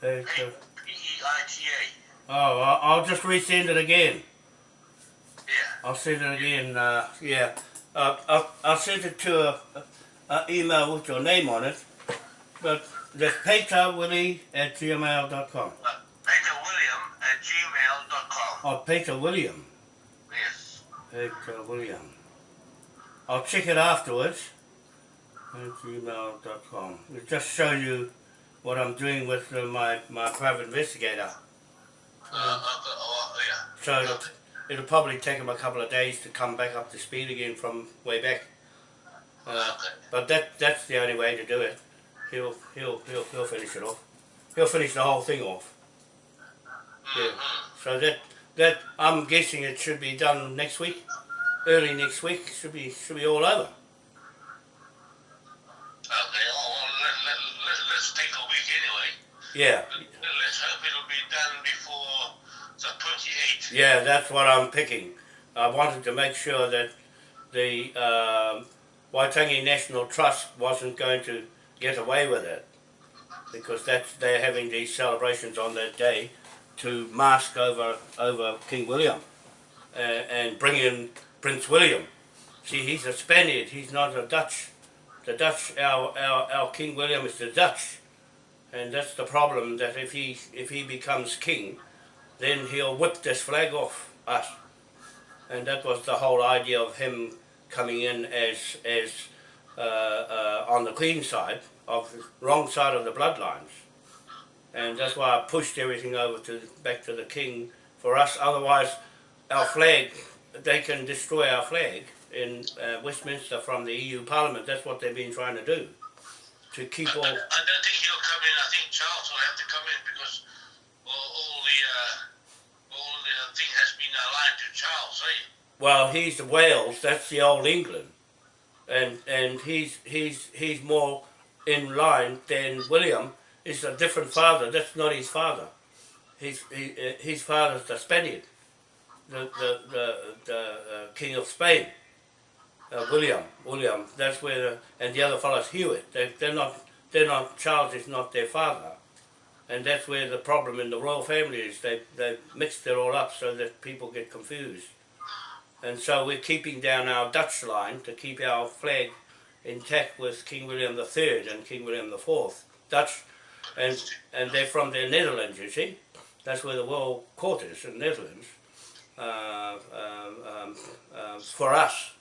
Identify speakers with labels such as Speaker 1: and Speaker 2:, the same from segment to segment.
Speaker 1: P-E-I-T-A.
Speaker 2: Oh, I'll, just resend it again.
Speaker 1: Yeah.
Speaker 2: I'll send it again. Uh, yeah, uh, I'll, I'll send it to a, a, a email with your name on it. But that's Peter Willie at gmail.com.
Speaker 1: Uh, Peter William at gmail.com.
Speaker 2: Oh, Peter William.
Speaker 1: Yes.
Speaker 2: Peter William. I'll check it afterwards. At gmail.com. It'll just show you what I'm doing with uh, my, my private investigator.
Speaker 1: Uh, uh, oh, yeah.
Speaker 2: So it'll, it'll probably take him a couple of days to come back up to speed again from way back. Uh,
Speaker 1: Okay.
Speaker 2: but that that's the only way to do it. He'll he'll he'll he'll finish it off. He'll finish the whole thing off. Yeah.
Speaker 1: Mhm.
Speaker 2: So that that I'm guessing it should be done next week, early next week. Should be should be all over.
Speaker 1: Okay, oh, well, let, let, let, let's take a week anyway.
Speaker 2: Yeah,
Speaker 1: Let, let's hope it'll be done before the 28th.
Speaker 2: yeah. That's what I'm picking. I wanted to make sure that the um, Waitangi National Trust wasn't going to get away with it because that's they're having these celebrations on that day to mask over over King William uh, and bring in Prince William. See, he's a Spaniard. He's not a Dutch. The Dutch, our, our, our King William is the Dutch, and that's the problem. That if he if he becomes king, then he'll whip this flag off us, and that was the whole idea of him coming in as as uh, uh, on the Queen side of wrong side of the bloodlines, and that's why I pushed everything over to back to the King for us. Otherwise, our flag they can destroy our flag in uh, Westminster from the EU Parliament. That's what they've been trying to do, to keep
Speaker 1: I,
Speaker 2: all.
Speaker 1: I don't think he'll come in. I think Charles will have to come in because all, all the uh, all the thing has been aligned to Charles, eh?
Speaker 2: Well, he's the Wales. That's the old England, and and he's he's he's more in line than William. Is a different father. That's not his father. His he, uh, his father's the Spaniard, the the the, the uh, King of Spain. Uh, William, William. That's where the and the other fellow's Hewitt. They they're not they're not Charles is not their father, and that's where the problem in the royal family is. They they mixed it all up so that people get confused. And so we're keeping down our Dutch line to keep our flag intact with King William III and King William IV. Dutch, and and they're from the Netherlands, you see. That's where the world court is, in the Netherlands. Uh, um, um, um, for us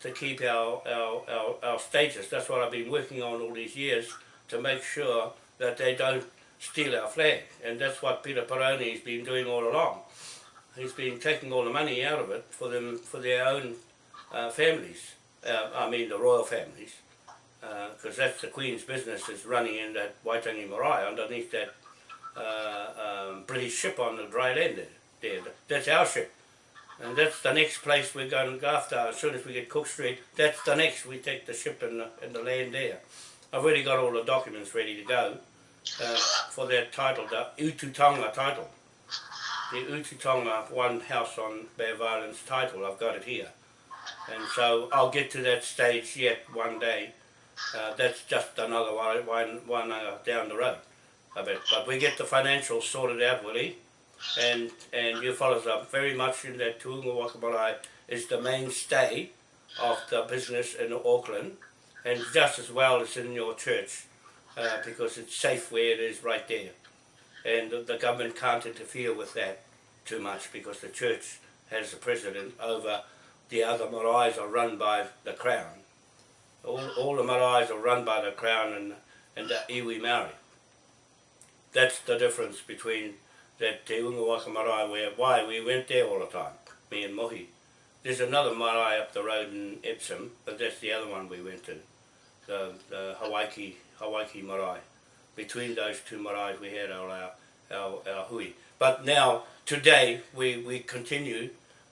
Speaker 2: to keep our, our, our, our status. That's what I've been working on all these years to make sure that they don't steal our flag. And that's what Peter Peroni has been doing all along. He's been taking all the money out of it for them for their own uh, families. Uh, I mean the royal families, because that's the Queen's business is running in that Waitangi Marae underneath that uh, um, British ship on the dry land there. That's our ship. And that's the next place we're going to go after. As soon as we get Cook Street, that's the next. We take the ship and the, and the land there. I've already got all the documents ready to go uh, for that title, the Ututonga title. The Ututonga One House on of Islands title, I've got it here. And so I'll get to that stage yet one day. Uh, that's just another one, one, one uh, down the road. I bet. But we get the financials sorted out, Willie and and you fellows are very much in that Te Unga Waka Marae is the mainstay of the business in Auckland and just as well as in your church uh, because it's safe where it is right there. And the, government can't interfere with that too much because the church has the president over the other maraes are run by the crown. All, all the maraes are run by the crown and, and the iwi Maori that's the difference between that Te Unga Waka Marae where why we went there all the time, me and Mohi. There's another marae up the road in Epsom, but that's the other one we went to, the, the Hawaiki, Hawaiki marae. Between those two marae we had our, our, our, our hui. But now, today, we, we continue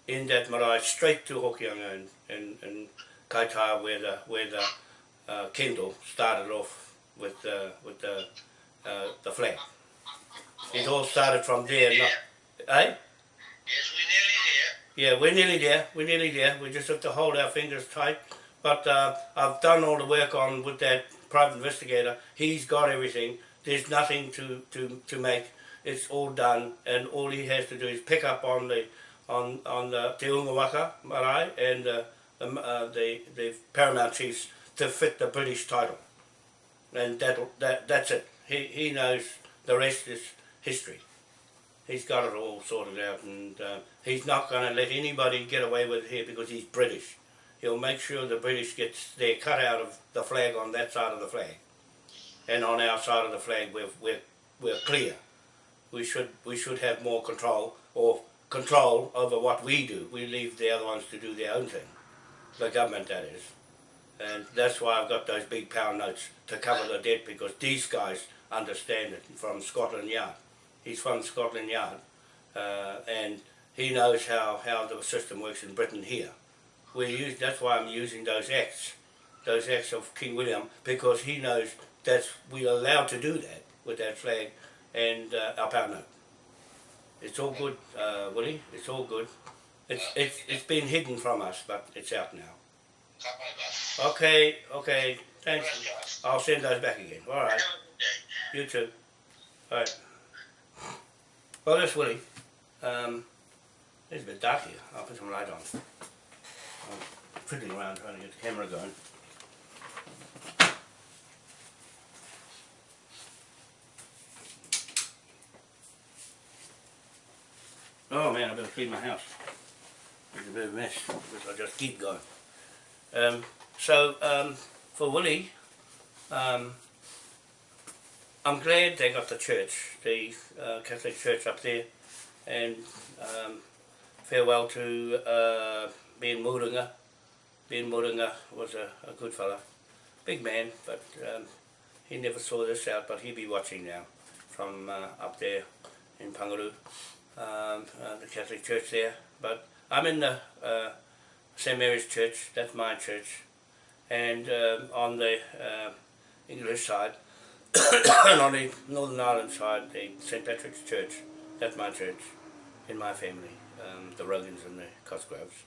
Speaker 2: in that marae straight to Hokianga and, and, and Kaitaia where the, where the uh, Kendall started off with, uh, with the, uh, the flag. It all started from there.
Speaker 1: Yeah.
Speaker 2: Not, eh?
Speaker 1: Yes, we're nearly there.
Speaker 2: Yeah, we're nearly there. We're nearly there. We just have to hold our fingers tight. But uh, I've done all the work on with that private investigator. He's got everything. there's nothing to, to, to make. It's all done, and all he has to do is pick up on the on on the Te Unga Waka marae and uh, the, uh, the the paramount chiefs to fit the British title, and that that that's it. He he knows the rest is history. He's got it all sorted out, and uh, he's not going to let anybody get away with it here because he's British. He'll make sure the British gets their cut out of the flag on that side of the flag, and on our side of the flag we're we're, we're clear. We should we should have more control or control over what we do. We leave the other ones to do their own thing. The government, that is. And that's why I've got those big pound notes to cover the debt because these guys understand it from Scotland Yard. He's from Scotland Yard uh, and he knows how, how the system works in Britain here. We use, that's why I'm using those acts, those acts of King William, because he knows that we're allowed to do that with that flag and uh, our pound note. It's all good, uh, Willie. It's all good. It's it's it's been hidden from us, but it's out now.
Speaker 1: Ka pai ka.
Speaker 2: Okay, okay. Thanks. I'll send those back again. All right.
Speaker 1: Have a good day.
Speaker 2: You too. All right. Well, that's Willie. Um, it's a bit dark here. I'll put some light on. I'm fiddling around trying to get the camera going. Oh man, I better clean my house. It's a bit of a mess because I just keep going. Um, so um, for Willie, um, I'm glad they got the church, the uh, Catholic Church up there, and um, farewell to uh, Ben Murunga. Ben Murunga was a, a good fella, big man, but um, he never saw this out, but he'll be watching now from uh, up there in Pangaru, um, uh, the Catholic Church there. But I'm in the uh, St Mary's Church, that's my church, and um, on the uh, English side, on the Northern Ireland side, the St Patrick's Church, that's my church, in my family, um, the Rogans and the Cosgroves.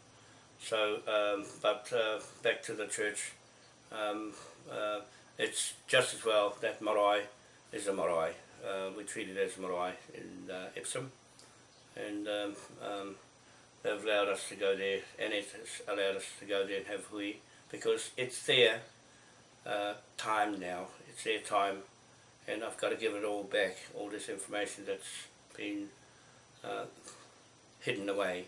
Speaker 2: So, um, but uh, back to the church, um, uh, it's just as well that marae is a marae. Uh, we treat it as marae in uh, Epsom, and um, um, they've allowed us to go there, and it has allowed us to go there and have hui, because it's their uh, time now, it's their time, and I've got to give it all back, all this information that's been uh, hidden away,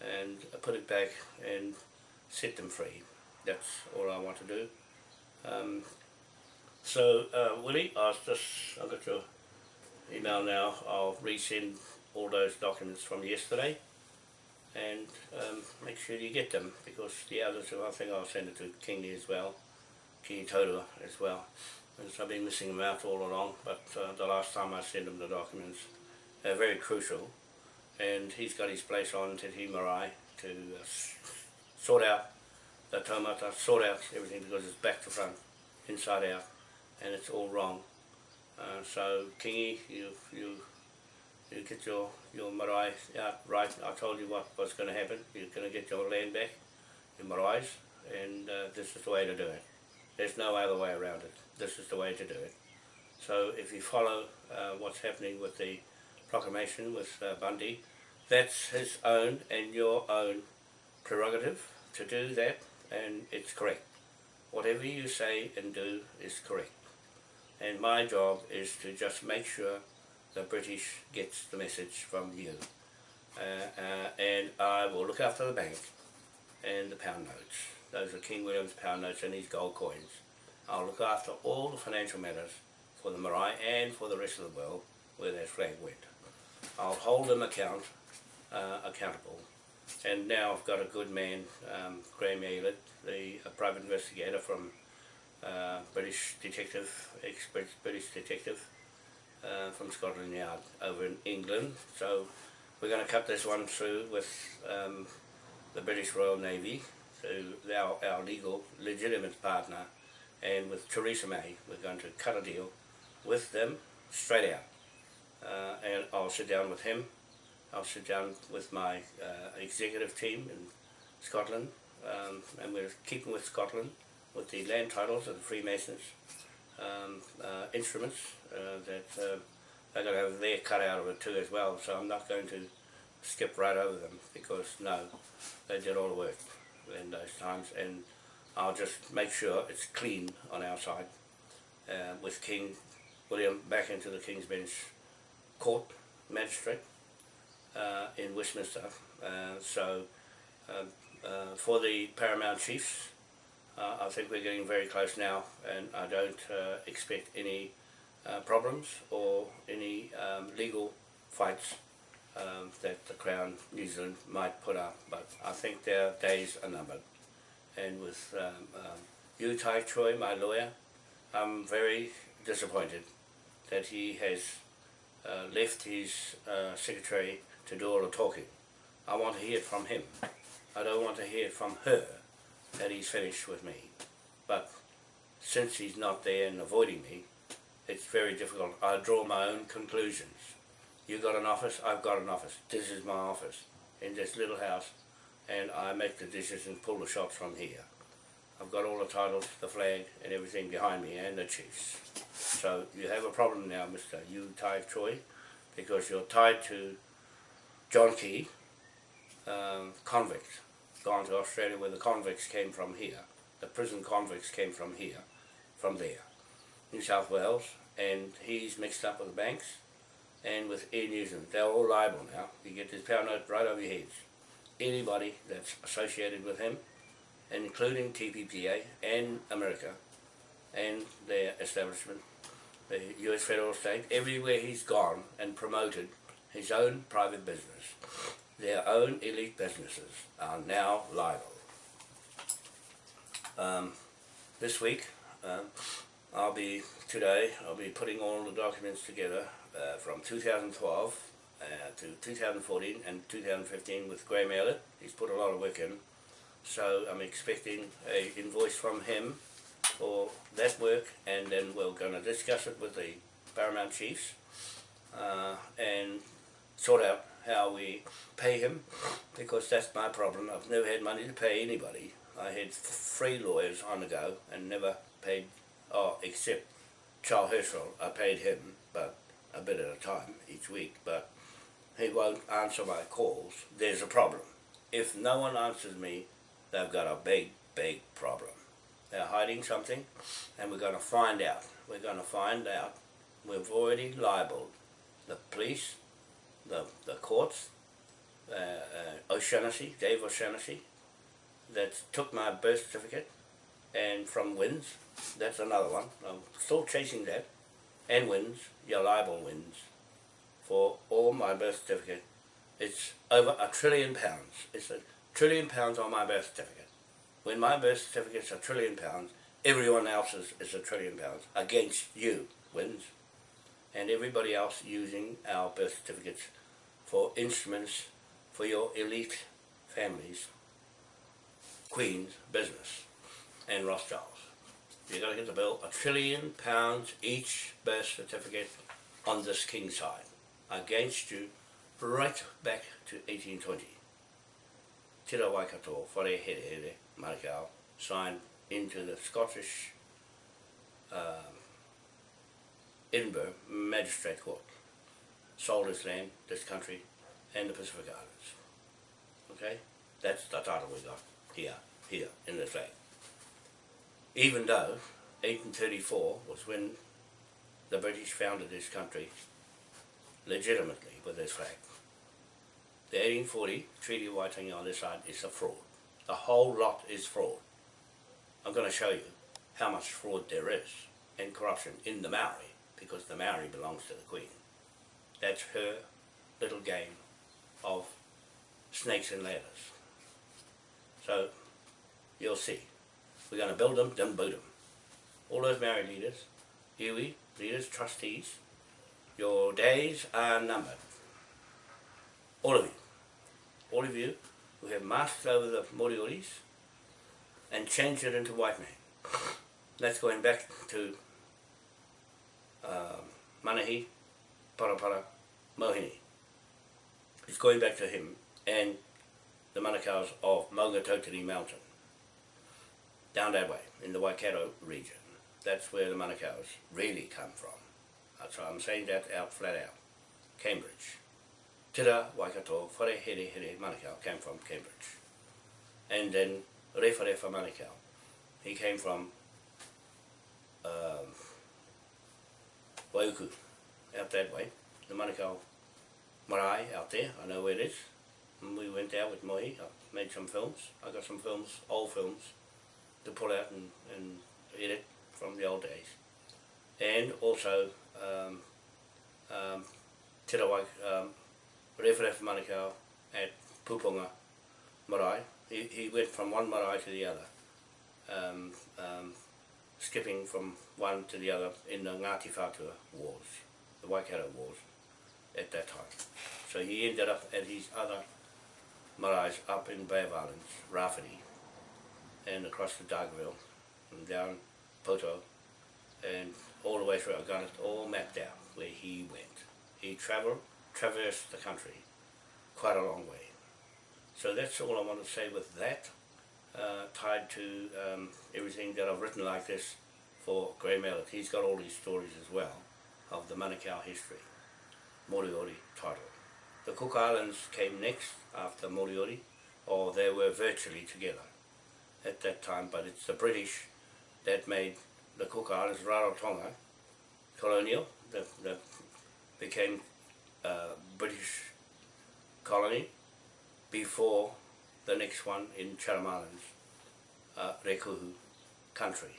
Speaker 2: and I put it back and set them free. That's all I want to do. Um, so, uh, Willie, I'll just, I've got your email now, I'll resend all those documents from yesterday and um, make sure you get them because the others, I think I'll send it to Kingy as well, Kingy Totua as well. I've been missing them out all along, but uh, the last time I sent him the documents, they're very crucial. And he's got his place on Te Tii Marae to uh, sort out the taumata, sort out everything because it's back to front, inside out, and it's all wrong. Uh, so Kingy, you you you get your your marae out right. I told you what was going to happen. You're going to get your land back, your marae, and uh, this is the way to do it. There's no other way around it. This is the way to do it. So if you follow uh, what's happening with the proclamation with uh, Bundy, that's his own and your own prerogative to do that, and it's correct. Whatever you say and do is correct. And my job is to just make sure the British gets the message from you. Uh, uh, and I will look after the bank and the pound notes. Those are King William's pound notes and his gold coins. I'll look after all the financial matters for the marae and for the rest of the world where that flag went. I'll hold them account, uh, accountable. And now I've got a good man, um, Graham Aylett, the a private investigator from uh, British detective, ex-British detective, uh, from Scotland Yard over in England. So we're going to cut this one through with um, the British Royal Navy, so our, our legal, legitimate partner, and with Theresa May. We're going to cut a deal with them straight out. Uh, and I'll sit down with him. I'll sit down with my uh, executive team in Scotland, um, and we're keeping with Scotland with the land titles of the Freemasons um, uh, instruments uh, that uh, they're going to have their cut out of it too as well. So I'm not going to skip right over them because no, they did all the work in those times and I'll just make sure it's clean on our side uh, with King William back into the King's Bench Court Magistrate uh, in Westminster. Uh, so um, uh, for the Paramount Chiefs, uh, I think we're getting very close now and I don't uh, expect any problems or any um, legal fights um, that the Crown New Zealand might put up, but I think their days are numbered. And with um, um, you, Tai Choi, my lawyer, I'm very disappointed that he has uh, left his uh, secretary to do all the talking. I want to hear from him. I don't want to hear from her that he's finished with me. But since he's not there and avoiding me, it's very difficult. I draw my own conclusions. You got an office, I've got an office. This is my office in this little house and I make the decisions and pull the shots from here. I've got all the titles, the flag and everything behind me and the chiefs. So you have a problem now, Mr. Yu Tai Choi, because you're tied to John Key, um, convict, gone to Australia where the convicts came from here. The prison convicts came from here, from there, New South Wales, and he's mixed up with the banks and with Air New Zealand. They're all liable now. You get this pound note right over your heads. Anybody that's associated with him, including TPPA and America and their establishment, the US federal state, everywhere he's gone and promoted his own private business, their own elite businesses are now liable. Um, this week, um, I'll be, today, I'll be putting all the documents together uh, from 2012 uh, to 2014 and 2015 with Graham Elliott. He's put a lot of work in. So I'm expecting a invoice from him for that work and then we're going to discuss it with the Paramount Chiefs uh, and sort out how we pay him because that's my problem. I've never had money to pay anybody. I had free lawyers on the go and never paid, oh, except Charles Herschel, I paid him, but a bit at a time each week, but he won't answer my calls. There's a problem. If no one answers me, they've got a big, big problem. They're hiding something, and we're going to find out. We're going to find out. We've already libelled the police, the, the courts, uh, uh, O'Shannessy, Dave O'Shannessy, that took my birth certificate, and from WINZ, that's another one. I'm still chasing that, and WINZ, your libel WINZ, for all my birth certificate. It's over a trillion pounds. It's a trillion pounds on my birth certificate. When my birth certificate's a trillion pounds, everyone else's is a trillion pounds against you, WINZ, and everybody else using our birth certificates for instruments for your elite families, Queen's business, and Rothschilds. You're going to get the bill, a trillion pounds each birth certificate on this king side, against you right back to 1820. Tira Waikato, Whare Here Here, Marikau, signed into the Scottish um, Edinburgh Magistrate Court. Sold his land, this country, and the Pacific Islands. Okay? That's the title we got here, here, in the flag. Even though 1834 was when the British founded this country legitimately with this flag. The 1840 Treaty of Waitangi on this side is a fraud. The whole lot is fraud. I'm going to show you how much fraud there is and corruption in the Maori because the Maori belongs to the Queen. That's her little game of snakes and ladders. So you'll see. We're going to build them, then boot them. All those Maori leaders, iwi, leaders, trustees, your days are numbered. All of you. All of you who have masked over the Morioris and changed it into white man. That's going back to um, Manahi, Parapara, Mohini. It's going back to him and the Manukau's of Maungatautari Mountain, down that way, in the Waikato region. that's where the Manukau's really come from. So I'm saying that out flat out. Cambridge. Tira Waikato, Whare Here Here Manukau came from Cambridge. And then Refa Refa Manukau, he came from um, Waiuku, out that way. The Manukau marae out there, I know where it is. And we went out with Mohi, I made some films. I got some films, old films, to pull out and, and edit from the old days. And also um, um, Te Rawai, um, Referef Manukau at Pupunga Marae. He, he went from one marae to the other, um, um, skipping from one to the other in the Ngāti Whātua Wars, the Waikato Wars at that time. So he ended up at his other maraes up in Bay of Islands, Rafferty, and across the Dargaville, and down Poto, and all the way through. I've got it all mapped out where he went. He travelled, traversed the country quite a long way. So that's all I want to say with that, uh, tied to um, everything that I've written like this for Graham Elliott. He's got all these stories as well of the Manukau history, Moriori title. The Cook Islands came next after Moriori, or they were virtually together at that time, but it's the British that made the Cook Islands, Rarotonga, colonial, that, that became uh, British colony before the next one in Chatham Islands, uh, Rēkohu country,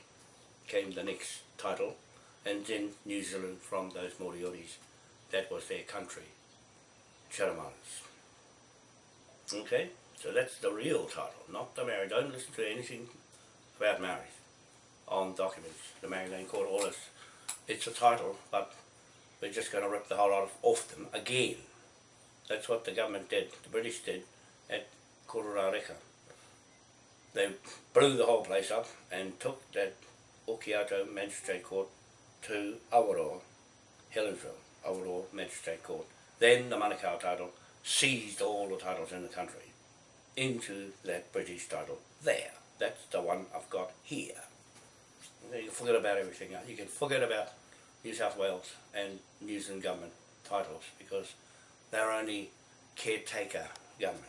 Speaker 2: came the next title, and then New Zealand from those Morioris, that was their country, Chatham Islands. Okay, so that's the real title, not the Maori. Don't listen to anything about Maoris on documents, the Maori Land Court, this. It's a title, but we're just going to rip the whole lot of, off them again. That's what the government did, the British did at Kororareka. They blew the whole place up and took that Okiato Magistrate Court to Awaroa, Helensville, Awaroa Magistrate Court. Then the Manukau title seized all the titles in the country into that British title there. That's the one I've got here. You can forget about everything. You can forget about New South Wales and New Zealand government titles because they're only caretaker governments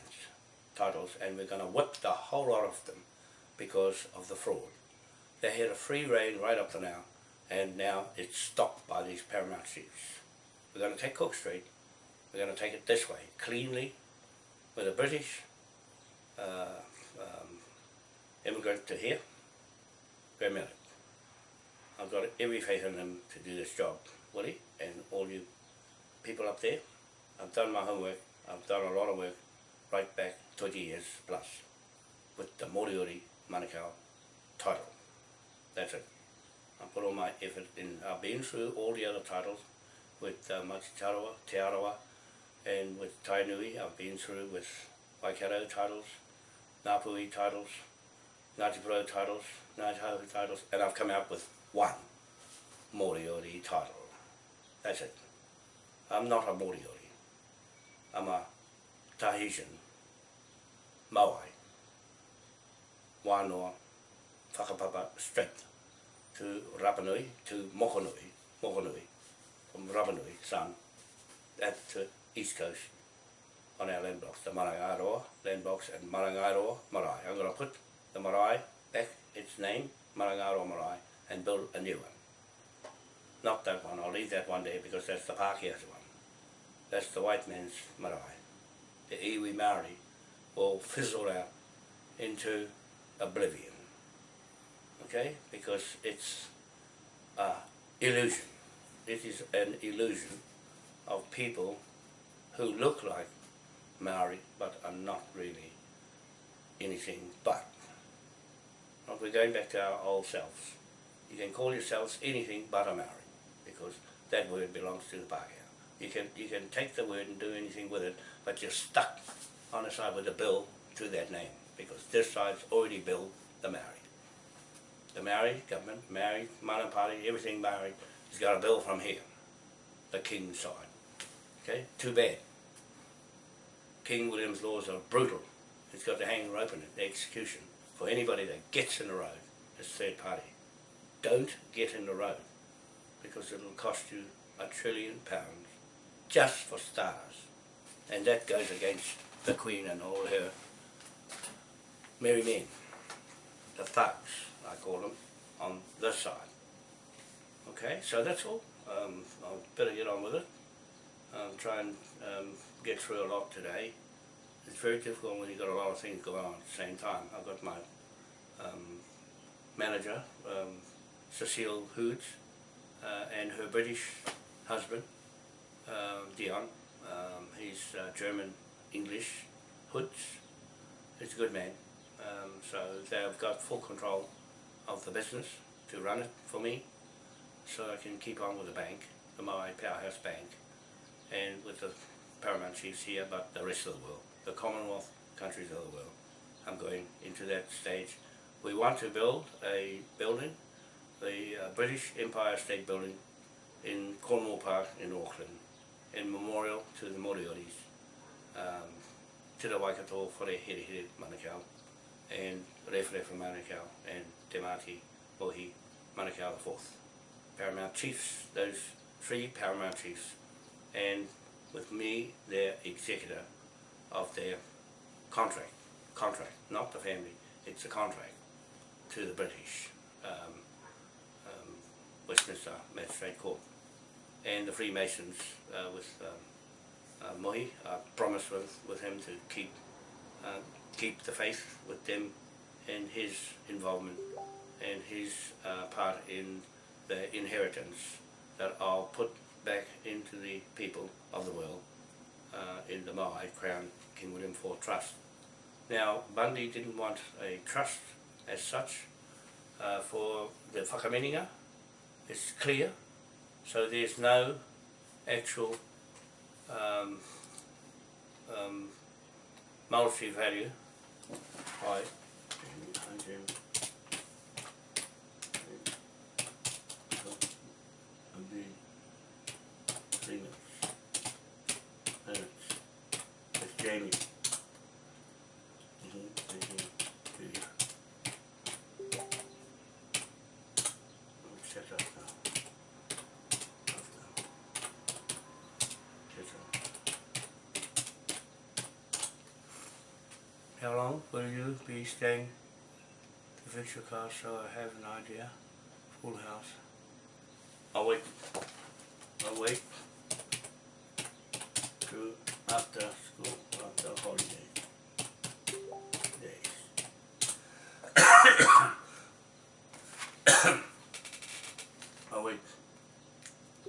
Speaker 2: titles and we're going to whip the whole lot of them because of the fraud. They had a free reign right up to now and now it's stopped by these paramount chiefs. We're going to take Cook Street, we're going to take it this way, cleanly, with the British uh, um, immigrant to here, Graham Elliott. I've got every faith in him to do this job, Willie, and all you people up there. I've done my homework, I've done a lot of work right back 20 years plus with the Moriori Manukau title. That's it. I put all my effort in. I've been through all the other titles with uh, Mati Tarawa, Te Arawa, and with Tainui. I've been through with Waikato titles, Napui titles, Ngāti Pro titles, Ngāti Hauhu titles, and I've come out with one Moriori title. That's it. I'm not a Moriori. I'm a Tahitian, Maui, wānoa, whakapapa straight to Rapanui, to Mokonui, Mokonui, from Rapanui, son, at the east coast on our land blocks, the Marangairoa land blocks and Marangairoa Marae. I'm going to put the Marae back its name, Marangairoa Marae, and build a new one. Not that one, I'll leave that one there because that's the Pākehā's one. That's the white man's marae. The iwi Maori will fizzle out into oblivion. Okay? Because it's an illusion. It is an illusion of people who look like Maori but are not really anything but. Not we're going back to our old selves. You can call yourselves anything but a Maori because that word belongs to the Pākehā. You can, you can take the word and do anything with it, but you're stuck on the side with a bill to that name because this side's already billed the Maori. The Maori government, Maori, Mana Party, everything Maori has got a bill from here, the King's side. Okay, too bad. King William's laws are brutal. It's got the hanging rope in it, the execution, for anybody that gets in the road as third party. Don't get in the road because it'll cost you a trillion pounds just for stars. And that goes against the Queen and all her merry men, the thugs, I call them, on this side. Okay, so that's all. Um, I'll better get on with it. Um, try and um, get through a lot today. It's very difficult when you've got a lot of things going on at the same time. I've got my um, manager, um, Cecile Hoods, uh, and her British husband, uh, Dion. Um, he's uh, German English, Hoods. He's a good man. Um, so they've got full control of the business to run it for me so I can keep on with the bank, the Maui Powerhouse Bank, and with the Paramount Chiefs here, but the rest of the world, the Commonwealth countries of the world. I'm going into that stage. We want to build a building, the uh, British Empire State Building in Cornwall Park in Auckland, in memorial to the Morioris, um, to the Waikato for the Here Here Manukau, and Rewharewha Manukau, and Te Mati Mohi Manukau IV. Paramount Chiefs, those three Paramount Chiefs, and with me, their executor of their contract, contract, not the family, it's a contract to the British um, Westminster Magistrate Court. And the Freemasons uh, with um, uh, Mohi, I promised with, with him to keep uh, keep the faith with them and his involvement and his uh, part in the inheritance that I'll put back into the people of the world in the Maui Crown King William IV Trust. Now, Bundy didn't want a trust as such uh, for the whakaminenga. It's clear, so there's no actual um, um, monetary value. Right. three minutes. Minutes. It's Jamie. Mhm, mhm, yeah. Shut up now. Off now. Shut up. How long will be staying to fix car so I have an idea? Full house. I'll wait. I'll wait to after school, after holiday days. I'll wait.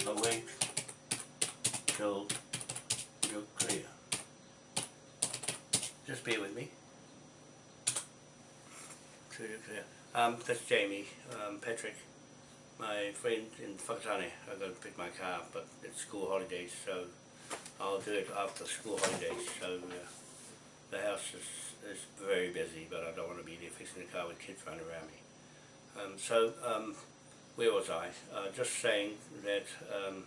Speaker 2: I'll wait till you're clear. Just bear with me. Till you're clear. Um, that's Jamie, um, Patrick, my friend in Whakatane. I've gotta pick my car but it's school holidays, so I'll do it after school holidays. So uh, the house is, is very busy, but I don't want to be there fixing the car with kids running around me. Um, so um, where was I? Uh, just saying that um,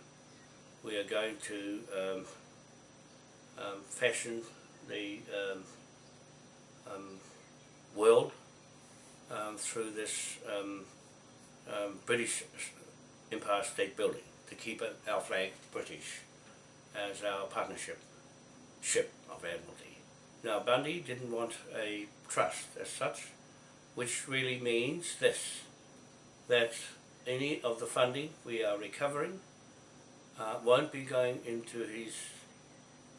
Speaker 2: we are going to um, um, fashion the um, um, world um, through this um, um, British Empire State Building to keep our flag British as our partnership ship of Admiralty. Now Bundy didn't want a trust as such, which really means this, that any of the funding we are recovering uh, won't be going into his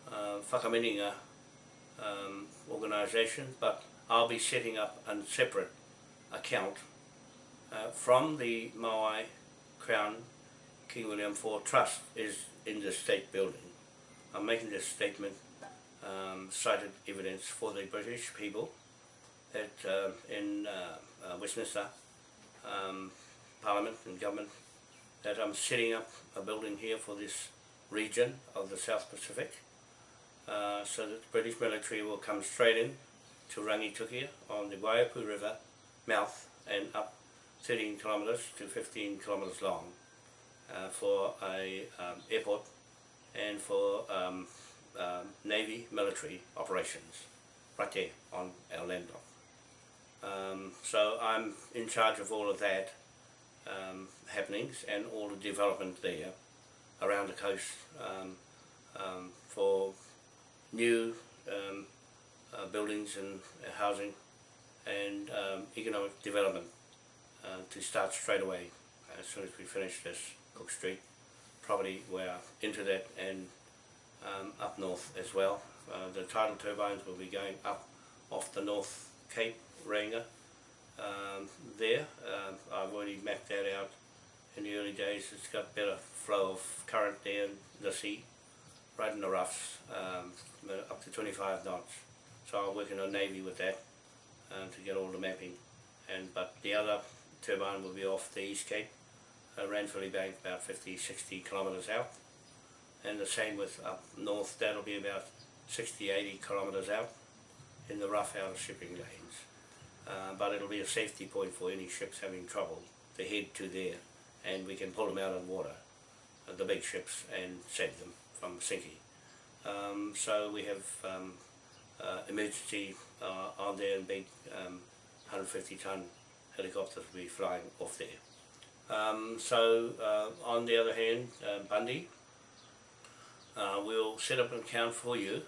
Speaker 2: uh, whakaminenga um, organisation, but I'll be setting up a separate account uh, from the Maui Crown King William IV Trust is in the state building. I'm making this statement um, cited evidence for the British people that uh, in uh, Westminster um, Parliament and government that I'm setting up a building here for this region of the South Pacific uh, so that the British military will come straight in to Rangitukia on the Waiapu River mouth and up 13 kilometres to 15 kilometres long uh, for a um, airport and for um, um, Navy military operations right there on our land. Um, so I'm in charge of all of that um, happenings and all the development there around the coast for new uh, buildings and uh, housing and um, economic development uh, to start straight away as soon as we finish this Cook Street property we're into that and um, up north as well. Uh, the tidal turbines will be going up off the North Cape Ranger um, there. Um, I've already mapped that out in the early days. It's got better flow of current there in the sea, right in the roughs, um, up to 25 knots. So I'm working on Navy with that um, to get all the mapping. And But the other turbine will be off the East Cape, uh, Ranfurly Bank, about 50, 60 kilometres out. And the same with up north, that'll be about 60, 80 kilometres out in the rough outer shipping lanes. Uh, but it'll be a safety point for any ships having trouble to head to there and we can pull them out of water, uh, the big ships, and save them from sinking. Um, so we have um, uh, emergency uh, on there and big um, 150 ton helicopters will be flying off there. Um, so uh, on the other hand, uh, Bundy, uh, we'll set up an account for you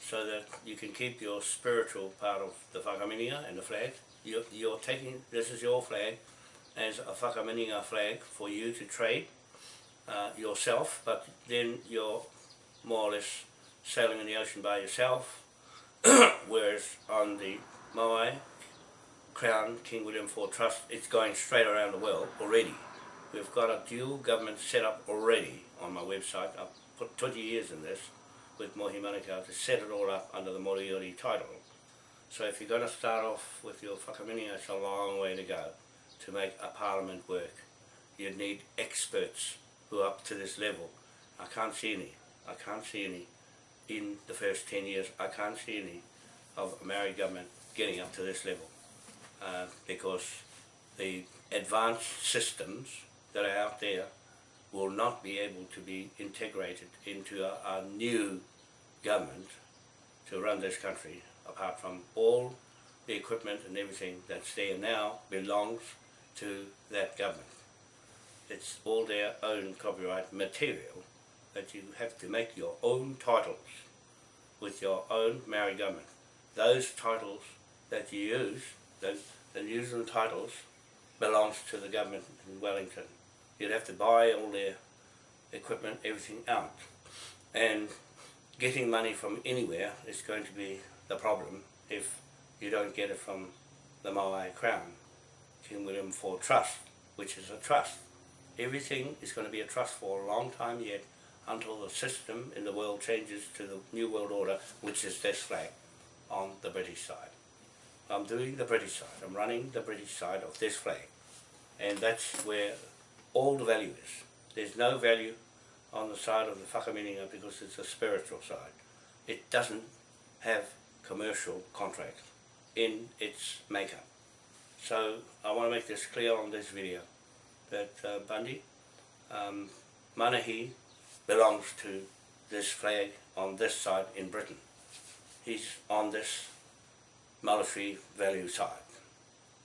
Speaker 2: so that you can keep your spiritual part of the whakaminenga and the flag. You're, you're taking, this is your flag, as a whakaminenga flag for you to trade uh, yourself, but then you're more or less sailing in the ocean by yourself, whereas on the Moai Crown King William IV Trust, it's going straight around the world already. We've got a dual government set up already on my website. I've put 20 years in this with Mohi Manukau to set it all up under the Moriori title. So if you're going to start off with your whakaminenga, it's a long way to go to make a parliament work. You need experts who are up to this level. I can't see any. I can't see any in the first 10 years. I can't see any of a Maori government getting up to this level uh, because the advanced systems that are out there will not be able to be integrated into a, a new government to run this country apart from all the equipment and everything that's there now belongs to that government. It's all their own copyright material that you have to make your own titles with your own Maori government. Those titles that you use, the New Zealand titles, belongs to the government in Wellington. You'd have to buy all their equipment, everything out. And getting money from anywhere is going to be the problem if you don't get it from the Moai Crown. King William IV Trust, which is a trust. Everything is going to be a trust for a long time yet until the system in the world changes to the New World Order, which is this flag on the British side. I'm doing the British side. I'm running the British side of this flag. And that's where all the value is. There's no value on the side of the whakaminenga because it's a spiritual side. It doesn't have commercial contracts in its makeup. So I want to make this clear on this video that uh, Bundy, um, Manahi belongs to this flag on this side in Britain. He's on this military value side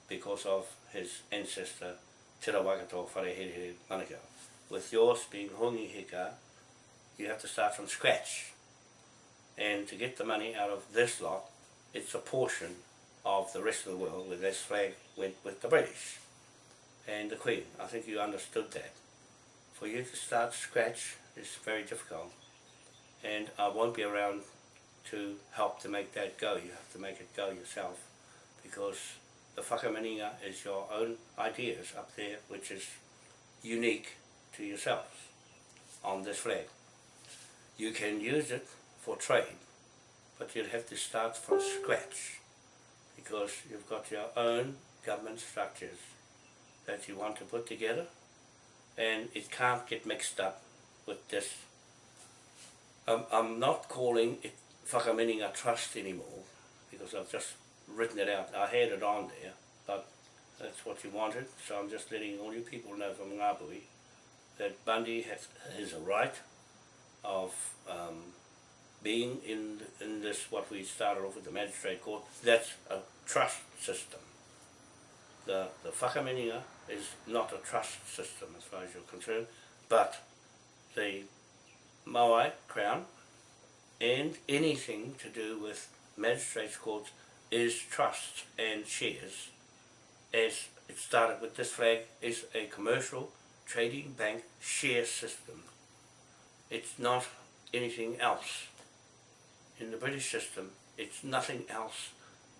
Speaker 2: because of his ancestor Te Rawakato Wharehere Manukau. With yours being Hongi Hika, you have to start from scratch. And to get the money out of this lot, it's a portion of the rest of the world where this flag went with the British and the Queen. I think you understood that. For you to start scratch is very difficult and I won't be around to help to make that go. You have to make it go yourself because the whakaminenga is your own ideas up there which is unique to yourselves on this flag. You can use it for trade but you'll have to start from scratch because you've got your own government structures that you want to put together and it can't get mixed up with this. I'm, I'm not calling it Whakaminenga Trust anymore because I've just written it out. I had it on there but that's what you wanted so I'm just letting all you people know from Ngāpuhi that Bundy has, has a right of um, being in in this what we started off with the magistrate court, that's a trust system. The the whakaminenga is not a trust system as far as you're concerned, but the Maui Crown and anything to do with magistrates courts is trust and shares as it started with this flag is a commercial trading bank share system. It's not anything else. In the British system, it's nothing else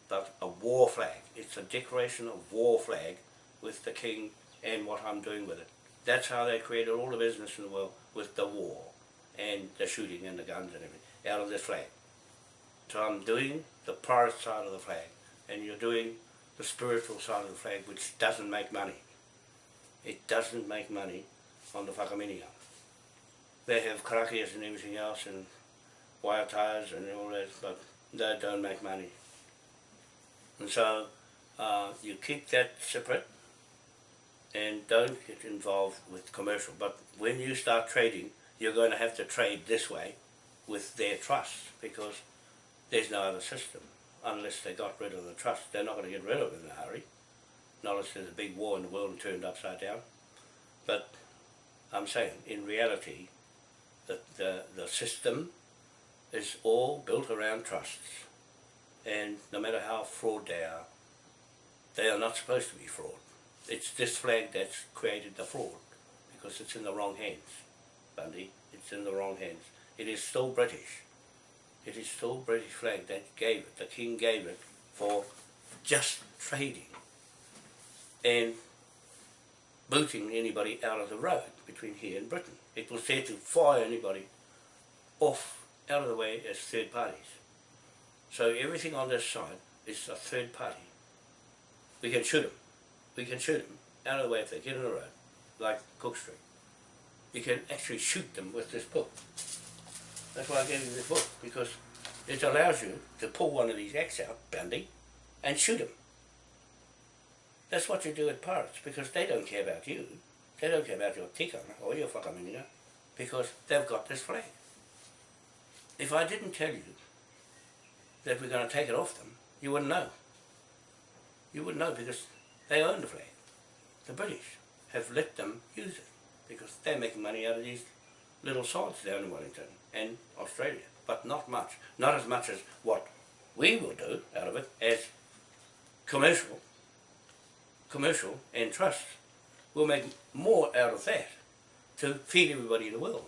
Speaker 2: but a war flag. It's a declaration of war flag with the king and what I'm doing with it. That's how they created all the business in the world with the war and the shooting and the guns and everything out of this flag. So I'm doing the pirate side of the flag and you're doing the spiritual side of the flag which doesn't make money. It doesn't make money on the whakaminenga. They have karakias and everything else and wire ties and all that, but they don't make money. And so uh, you keep that separate and don't get involved with commercial. But when you start trading, you're going to have to trade this way with their trust because there's no other system unless they got rid of the trust. They're not going to get rid of it in a hurry. Not unless there's a big war in the world and turned upside down. But I'm saying, in reality, that the, the system is all built around trusts. And no matter how fraud they are, they are not supposed to be fraud. It's this flag that's created the fraud because it's in the wrong hands, Bundy. It's in the wrong hands. It is still British. It is still British flag that gave it. The King gave it for just trading and booting anybody out of the road between here and Britain. It was there to fire anybody off out of the way as third parties. So everything on this side is a third party. We can shoot them. We can shoot them out of the way if they get in the road, like Cook Street. You can actually shoot them with this book. That's why I gave you this book, because it allows you to pull one of these acts out, Bundy, and shoot them. That's what you do at pirates, because they don't care about you. They don't care about your tikanga or your whakaminenga, because they've got this flag. If I didn't tell you that we're going to take it off them, you wouldn't know. You wouldn't know because they own the flag. The British have let them use it because they're making money out of these little sods down in Wellington and Australia, but not much. Not as much as what we will do out of it as commercial, commercial and trust. We'll make more out of that to feed everybody in the world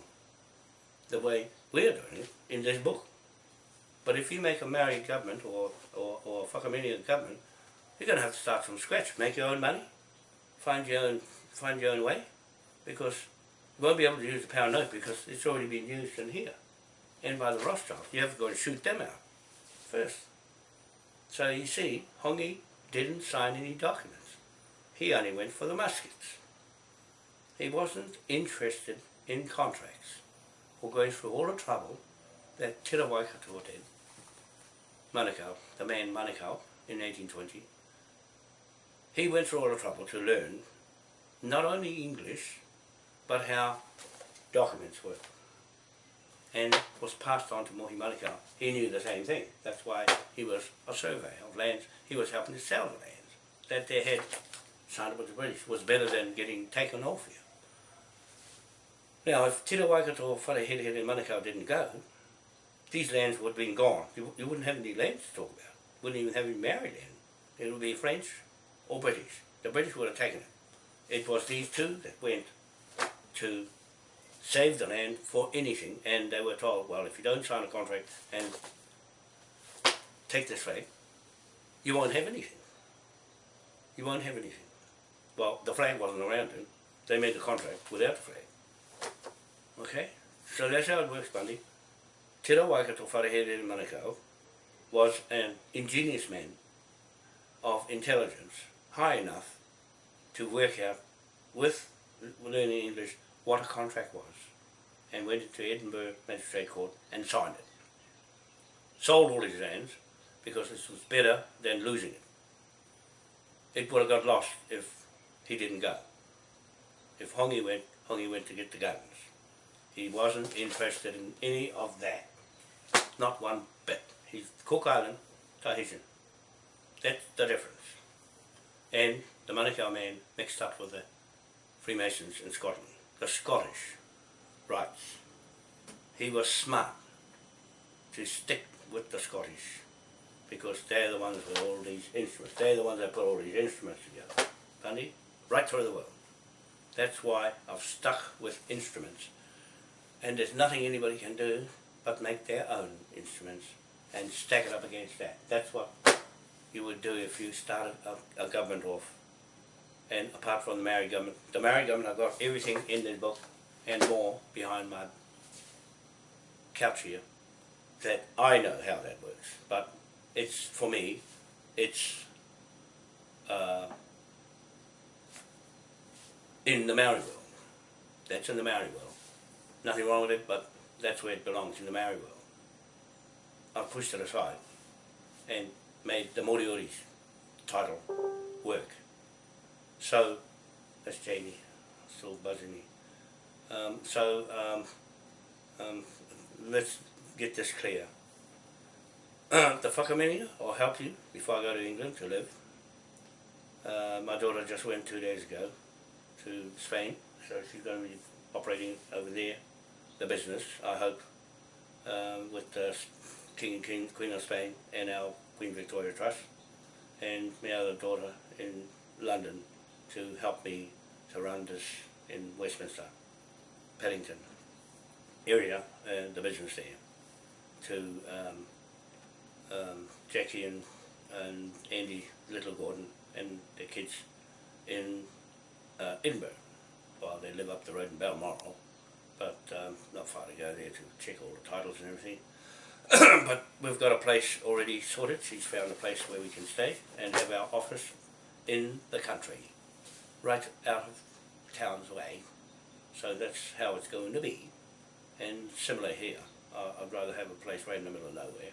Speaker 2: the way we're doing it in this book. But if you make a Maori government or, or, or a Whakaminenga government, you're going to have to start from scratch, make your own money, find your own, find your own way, because you won't be able to use the pound note because it's already been used in here and by the Rothschilds. You have to go and shoot them out first. So you see, Hongi didn't sign any documents. He only went for the muskets. He wasn't interested in contracts or going through all the trouble that Te Waikato did, Manukau, the man Manukau, in 1820. He went through all the trouble to learn not only English, but how documents work. And was passed on to Mohi Manukau. He knew the same thing. That's why he was a surveyor of lands. He was helping to sell the lands that they had signed up with the British. was better than getting taken off you. Now, if Te Waikato or Wharehere and Manukau didn't go, these lands would have been gone. You, you wouldn't have any lands to talk about. Wouldn't even have any Maori land. It would be French or British. The British would have taken it. It was these two that went to save the land for anything, and they were told, well, if you don't sign a contract and take this flag, you won't have anything. You won't have anything. Well, the flag wasn't around then. They made the contract without the flag. Okay? So that's how it works, Bundy. Te Waikato Wharehere Manukau was an ingenious man of intelligence, high enough to work out with learning English what a contract was and went into Edinburgh Magistrate Court and signed it. Sold all his lands because this was better than losing it. It would have got lost if he didn't go. If Hongi went, Hongi went to get the guns. He wasn't interested in any of that. Not one bit. He's Cook Island Tahitian. That's the difference. And the Manukau man mixed up with the Freemasons in Scotland, the Scottish rites. He was smart to stick with the Scottish because they're the ones with all these instruments. They're the ones that put all these instruments together. Bundy, right through the world. That's why I've stuck with instruments. And there's nothing anybody can do but make their own instruments and stack it up against that. That's what you would do if you started a, a government off. And apart from the Maori government, the Maori government, I've got everything in the book and more behind my couch here that I know how that works. But it's, for me, it's uh, in the Maori world. That's in the Maori world. Nothing wrong with it, but that's where it belongs, in the Maori world. I've pushed it aside and made the Moriori's title work. So, that's Jamie, still buzzing me. Um, so, um, um, let's get this clear. the whakaminia, will help you before I go to England to live. Uh, my daughter just went two days ago to Spain, so she's going to be operating over there, the business, I hope, um, with the King and King, Queen of Spain and our Queen Victoria Trust, and my other daughter in London to help me to run this in Westminster, Paddington area, and the business there, to um, um, Jackie and, and Andy Little Gordon and the kids in uh, Edinburgh. Well, they live up the road in Balmoral, but um, not far to go there to check all the titles and everything. but we've got a place already sorted. She's found a place where we can stay and have our office in the country, right out of town's way. So that's how it's going to be. And similar here, uh, I'd rather have a place right in the middle of nowhere,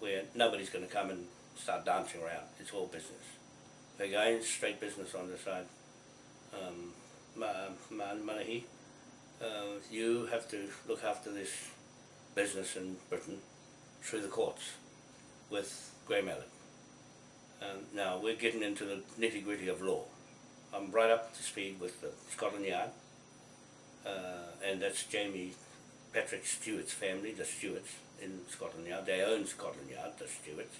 Speaker 2: where nobody's going to come and start dancing around. It's all business. Again, straight business on the side. Um, Ma- Ma- Manahi, uh, you have to look after this business in Britain through the courts with Grey Mallet. Um, now we're getting into the nitty gritty of law. I'm right up to speed with the Scotland Yard, uh, and that's Jamie Patrick Stewart's family, the Stewarts in Scotland Yard. They own Scotland Yard, the Stewarts.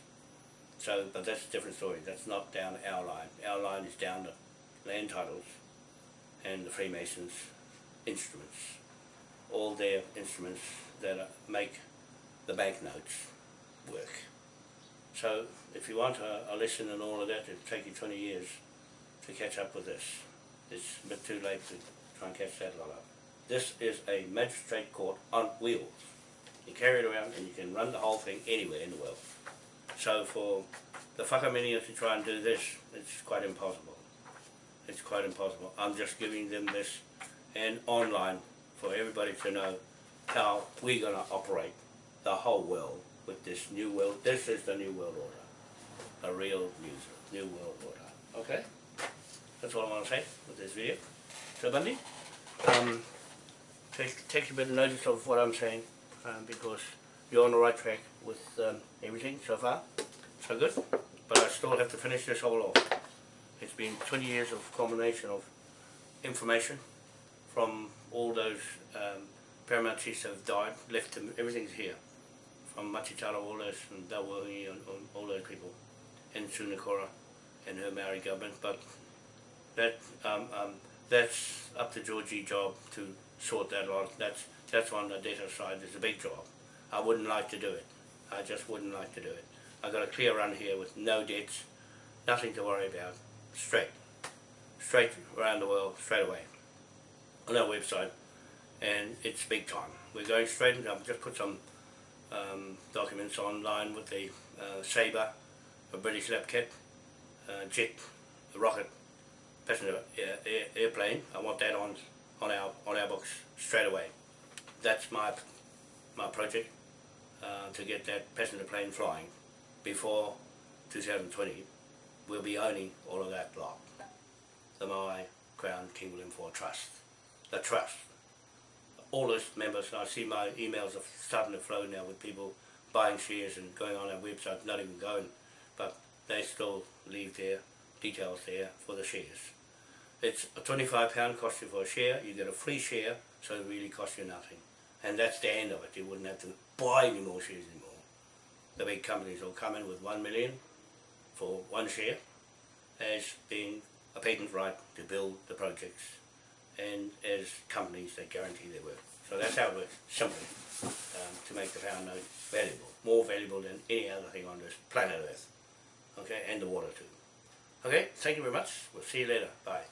Speaker 2: So, but that's a different story. That's not down our line. Our line is down the land titles and the Freemasons' instruments. All their instruments that make the banknotes work. So if you want a, a lesson in all of that, it'll take you 20 years to catch up with this. It's a bit too late to try and catch that lot up. This is a magistrate court on wheels. You carry it around and you can run the whole thing anywhere in the world. So for the whakaminenga to try and do this, it's quite impossible. It's quite impossible. I'm just giving them this and online for everybody to know how we're going to operate the whole world with this new world. This is the new world order. A real new, new world order. Okay? That's all I want to say with this video. So Bundy, um, take, take a bit of notice of what I'm saying um, because you're on the right track with um, everything so far. So good. But I still have to finish this all off. It's been 20 years of combination of information from all those um, paramount chiefs have died, left them, everything's here. All those, and Dawahi, and, all those people, and Sunakora, and her Maori government, but that um, um, that's up to Georgie job to sort that out. That's that's on the data side. It's a big job. I wouldn't like to do it. I just wouldn't like to do it. I got a clear run here with no debts, nothing to worry about, straight, straight around the world, straight away, on our website, and it's big time. We're going straight. I've just put some um, documents online with the uh, Sabre, a British lab kit, uh, jet, a rocket, passenger air, air, airplane. I want that on on our on our books straight away. That's my my project uh, to get that passenger plane flying before 2020. We'll be owning all of that lot. The Maui Crown King William IV Trust, the trust. All those members, I see my emails are starting to flow now with people buying shares and going on our website, not even going, but they still leave their details there for the shares. It's a twenty-five pound cost you for a share, you get a free share, so it really costs you nothing. And that's the end of it, you wouldn't have to buy any more shares anymore. The big companies will come in with one million for one share as being a patent right to build the projects and as companies that guarantee their work. So that's how it works, simply, um, to make the pound note valuable, more valuable than any other thing on this planet Earth. Okay, and the water too. Okay, thank you very much. We'll see you later. Bye.